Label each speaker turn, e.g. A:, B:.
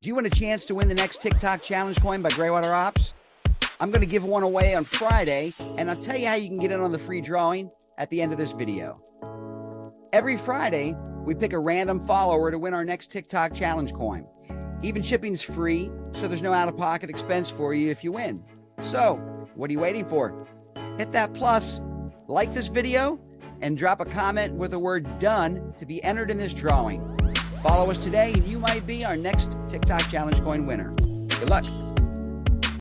A: Do you want a chance to win the next TikTok challenge coin by Graywater Ops? I'm going to give one away on Friday, and I'll tell you how you can get in on the free drawing at the end of this video. Every Friday, we pick a random follower to win our next TikTok challenge coin. Even shipping's free, so there's no out of pocket expense for you if you win. So, what are you waiting for? Hit that plus, like this video, and drop a comment with the word done to be entered in this drawing. Follow us today, and you might be our next TikTok challenge coin winner. Good luck.